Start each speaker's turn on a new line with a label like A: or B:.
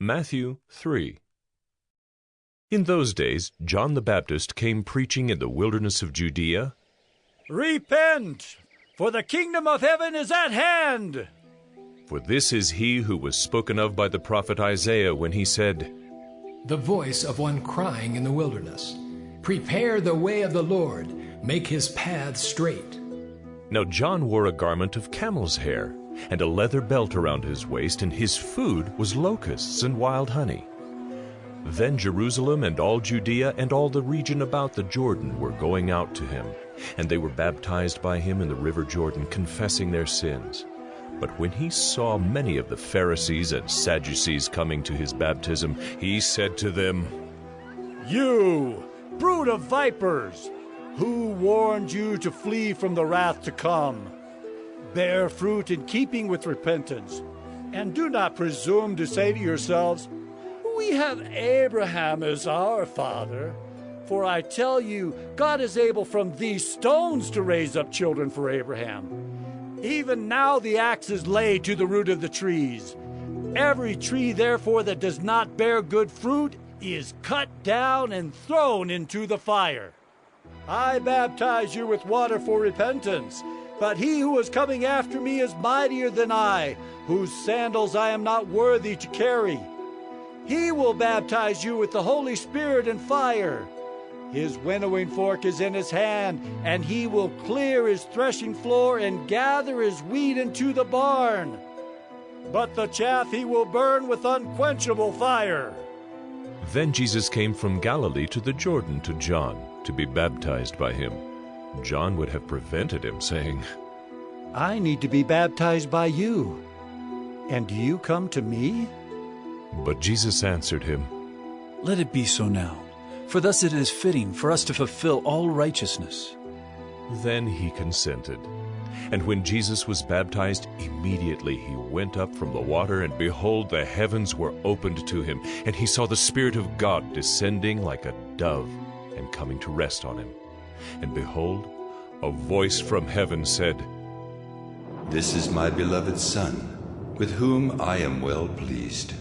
A: Matthew 3 In those days John the Baptist came preaching in the wilderness of Judea.
B: Repent, for the kingdom of heaven is at hand.
A: For this is he who was spoken of by the prophet Isaiah when he said,
C: The voice of one crying in the wilderness, Prepare the way of the Lord, make his paths straight.
A: Now John wore a garment of camel's hair, and a leather belt around his waist, and his food was locusts and wild honey. Then Jerusalem and all Judea and all the region about the Jordan were going out to him, and they were baptized by him in the river Jordan, confessing their sins. But when he saw many of the Pharisees and Sadducees coming to his baptism, he said to them,
B: You, brood of vipers, who warned you to flee from the wrath to come? Bear fruit in keeping with repentance, and do not presume to say to yourselves, We have Abraham as our father. For I tell you, God is able from these stones to raise up children for Abraham. Even now the axe is laid to the root of the trees. Every tree, therefore, that does not bear good fruit is cut down and thrown into the fire. I baptize you with water for repentance. But he who is coming after me is mightier than I, whose sandals I am not worthy to carry. He will baptize you with the Holy Spirit and fire. His winnowing fork is in his hand, and he will clear his threshing floor and gather his wheat into the barn. But the chaff he will burn with unquenchable fire.
A: Then Jesus came from Galilee to the Jordan to John to be baptized by him. John would have prevented him, saying,
B: I need to be baptized by you. And do you come to me?
A: But Jesus answered him,
D: Let it be so now, for thus it is fitting for us to fulfill all righteousness.
A: Then he consented. And when Jesus was baptized, immediately he went up from the water, and behold, the heavens were opened to him, and he saw the Spirit of God descending like a dove and coming to rest on him. And behold, a voice from heaven said,
E: This is my beloved Son, with whom I am well pleased.